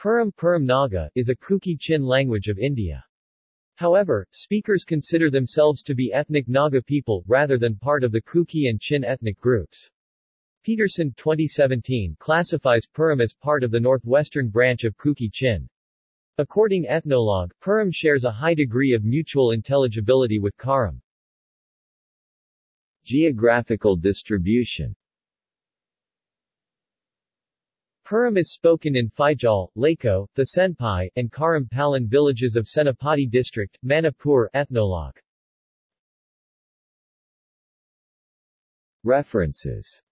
Puram Puram Naga is a Kuki-Chin language of India. However, speakers consider themselves to be ethnic Naga people, rather than part of the Kuki and Chin ethnic groups. Peterson 2017 classifies Puram as part of the northwestern branch of Kuki-Chin. According Ethnologue, Puram shares a high degree of mutual intelligibility with Karam. Geographical distribution Puram is spoken in Faijal, Lako, the Senpai, and Karam Palan villages of Senapati district, Manipur Ethnologue. References